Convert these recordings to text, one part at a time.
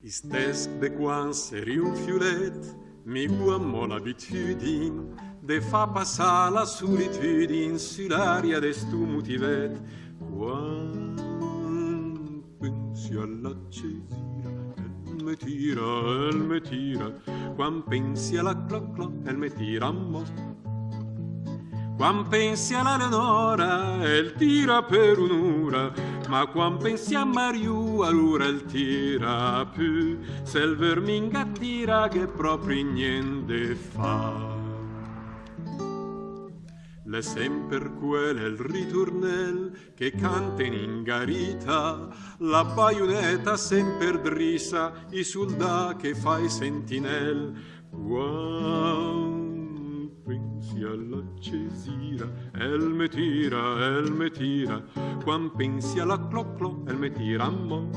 Istesc de quan seri un mi guammo l'abitudin de fa passar la solitudin su l'aria d'estu motivet. Quan pensi alla cesira, el me tira, el me tira, quan pensi alla cloc cloc, el me tira a mo. Quan pensi alla Leonora, el tira per un'ora, ma quan pensi a Mariù, allora il tira più, se il verminga tira che proprio niente fa. Le sempre quel il ritornel che canta in ingarita, la baionetta sempre drissa, i soldà che fai sentinel. Wow pensi alla cesira, el me tira, el me tira, quan pensi alla clo clo, el me tira mo.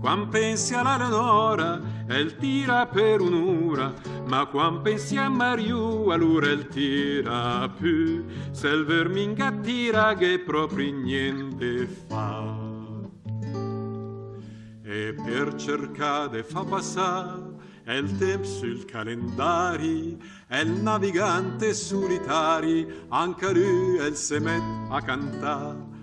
Quan pensi alla Leonora, el tira per un'ora, ma quan pensi a Mariù, allora el tira più, se il verminga tira che proprio niente fa. E per cercare fa passare è il tempo sul calendari, è il navigante solitari, anche lui è il semet a cantare.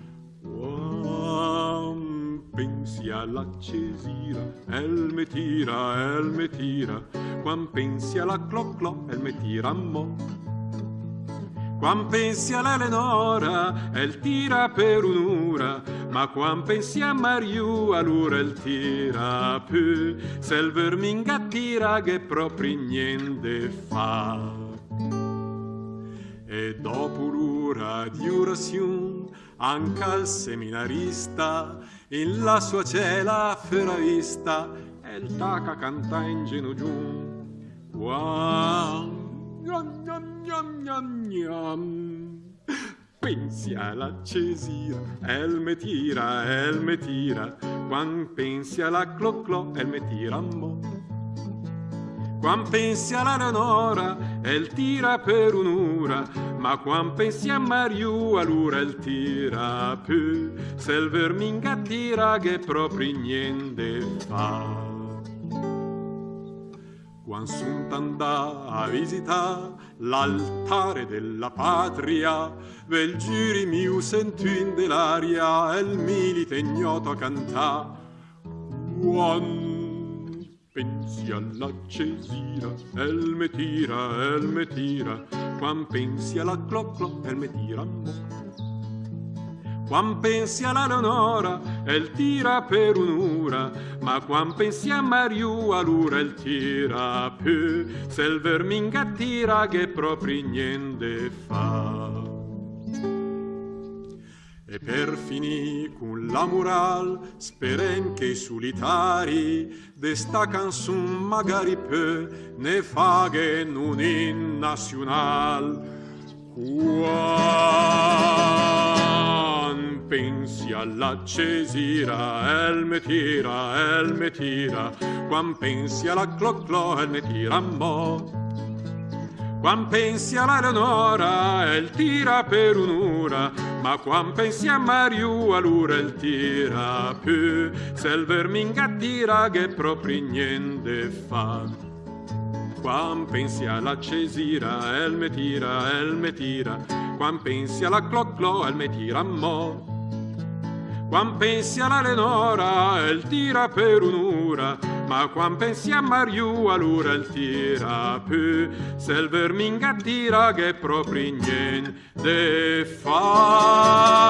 Pensi alla cesira, el me tira, el me tira, quan pensi alla cloc cloc, el me tira mo'. Quan pensi all'Elenora, el tira per un'ora, ma quan pensi a Mariù, allora el tira più, se il verminga tira che proprio niente fa. E dopo l'ora di orazione, anche al seminarista, in la sua cela fera vista, e il taca canta in ginocchio. Wow! Gnam, gnam, gnam, gnam, gnam. Pensi alla cesira, el me tira, el me tira, quan pensi alla clo clo, el me tira mo. Quan pensi alla Leonora, el tira per un'ora, ma quan pensi a Mariù, allora el tira più, se il verminga tira che proprio niente fa. Quan sunt andà a visitare l'altare della patria, vel giri miu sento in dell'aria il milite ignoto cantà. Quan pensi alla cesira, el me tira, el me tira, quan pensi alla cloc cloc, el me tira. Quan pensi alla Leonora, el tira per un'ora, ma quan pensi a Mariù, allora el tira più, se il verminga tira che proprio niente fa. E per finì con la moral, speren che i solitari d'esta canzun magari peu ne faghen un in nazional. Quan pensi alla cesira, el me tira, el me tira, quan pensi alla cloc clo, el me tira mo'. Quan pensi alla Leonora, el tira per un'ora, ma quan pensi a Mariù, allora el tira più, se il verminga tira che proprio niente fa. Quan pensi alla cesira, el me tira, el me tira, quan pensi alla cloc clo, el me tira mo'. Quan pensi alla Leonora, el tira per un'ora, ma quan pensi a Mariù, allora il tira più, se il verminga tira che proprio niente fa.